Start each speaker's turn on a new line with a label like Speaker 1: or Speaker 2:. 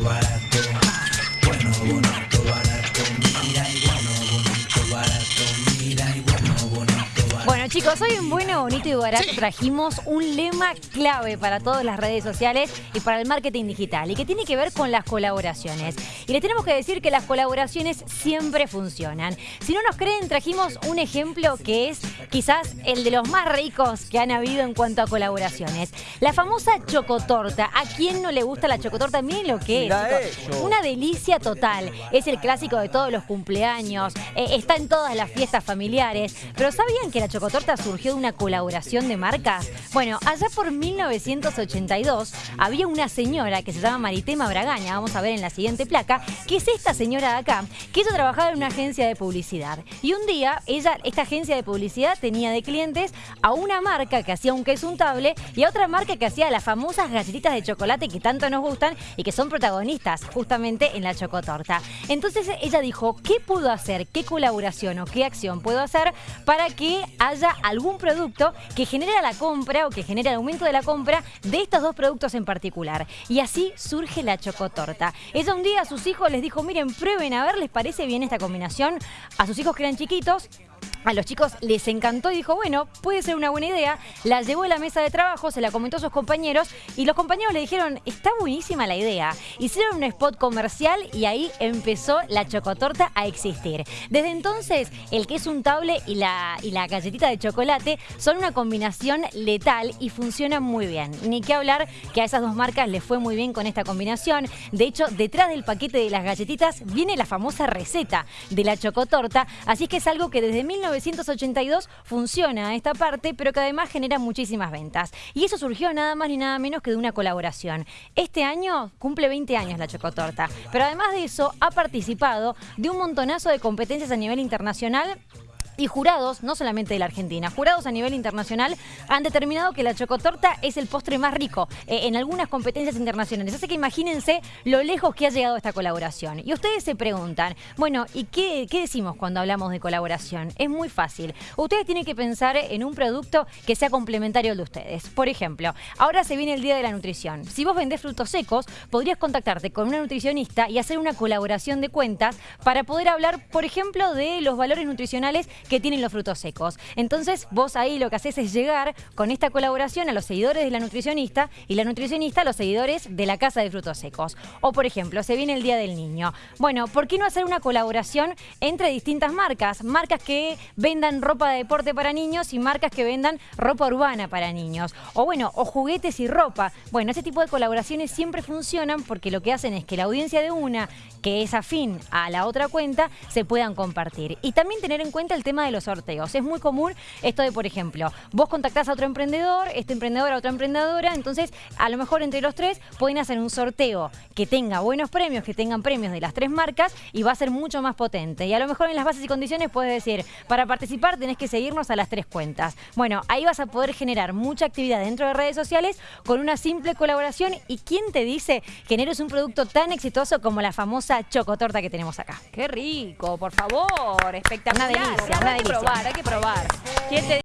Speaker 1: bonito,
Speaker 2: chicos, hoy en Bueno, Bonito y Barato trajimos un lema clave para todas las redes sociales y para el marketing digital y que tiene que ver con las colaboraciones. Y les tenemos que decir que las colaboraciones siempre funcionan. Si no nos creen, trajimos un ejemplo que es quizás el de los más ricos que han habido en cuanto a colaboraciones. La famosa chocotorta. ¿A quién no le gusta la chocotorta? Miren lo que es. Chicos. Una delicia total. Es el clásico de todos los cumpleaños. eh, está en todas las fiestas familiares. Pero ¿sabían que la chocotorta surgió de una colaboración de marcas? Bueno, allá por 1982 había una señora que se llama Maritema Bragaña, vamos a ver en la siguiente placa, que es esta señora de acá, que ella trabajaba en una agencia de publicidad. Y un día, ella, esta agencia de publicidad tenía de clientes a una marca que hacía un queso untable y a otra marca que hacía las famosas galletitas de chocolate que tanto nos gustan y que son protagonistas justamente en la chocotorta. Entonces ella dijo, ¿qué puedo hacer? ¿Qué colaboración o qué acción puedo hacer para que haya algún producto que genere la compra o que genere el aumento de la compra de estos dos productos en particular? Y así surge la chocotorta. Ella un día a sus hijos les dijo, miren, prueben a ver, ¿les parece bien esta combinación? A sus hijos que eran chiquitos, a los chicos les encantó y dijo, bueno, puede ser una buena idea. La llevó a la mesa de trabajo, se la comentó a sus compañeros y los compañeros le dijeron, está buenísima la idea. Hicieron un spot comercial y ahí empezó la chocotorta a existir. Desde entonces, el queso untable y la, y la galletita de chocolate son una combinación letal y funcionan muy bien. Ni que hablar que a esas dos marcas les fue muy bien con esta combinación. De hecho, detrás del paquete de las galletitas viene la famosa receta de la chocotorta, así que es algo que desde 1982 funciona esta parte, pero que además genera muchísimas ventas. Y eso surgió nada más ni nada menos que de una colaboración. Este año cumple 20 años la chocotorta, pero además de eso ha participado de un montonazo de competencias a nivel internacional y jurados, no solamente de la Argentina, jurados a nivel internacional han determinado que la chocotorta es el postre más rico eh, en algunas competencias internacionales. Así que imagínense lo lejos que ha llegado esta colaboración. Y ustedes se preguntan, bueno, ¿y qué, qué decimos cuando hablamos de colaboración? Es muy fácil. Ustedes tienen que pensar en un producto que sea complementario al de ustedes. Por ejemplo, ahora se viene el Día de la Nutrición. Si vos vendés frutos secos, podrías contactarte con una nutricionista y hacer una colaboración de cuentas para poder hablar, por ejemplo, de los valores nutricionales que tienen los frutos secos. Entonces, vos ahí lo que haces es llegar con esta colaboración a los seguidores de la nutricionista y la nutricionista a los seguidores de la casa de frutos secos. O, por ejemplo, se viene el Día del Niño. Bueno, ¿por qué no hacer una colaboración entre distintas marcas? Marcas que vendan ropa de deporte para niños y marcas que vendan ropa urbana para niños. O bueno, o juguetes y ropa. Bueno, ese tipo de colaboraciones siempre funcionan porque lo que hacen es que la audiencia de una que es afín a la otra cuenta se puedan compartir. Y también tener en cuenta el tema de los sorteos. Es muy común esto de, por ejemplo, vos contactás a otro emprendedor, este emprendedor a otra emprendedora, entonces a lo mejor entre los tres pueden hacer un sorteo que tenga buenos premios, que tengan premios de las tres marcas y va a ser mucho más potente. Y a lo mejor en las bases y condiciones puedes decir, para participar tenés que seguirnos a las tres cuentas. Bueno, ahí vas a poder generar mucha actividad dentro de redes sociales con una simple colaboración y quién te dice que no eres un producto tan exitoso como la famosa chocotorta que tenemos acá.
Speaker 3: Qué rico, por favor, espectacular.
Speaker 2: Una delicia,
Speaker 3: Hay que probar, hay que probar. ¿Quién te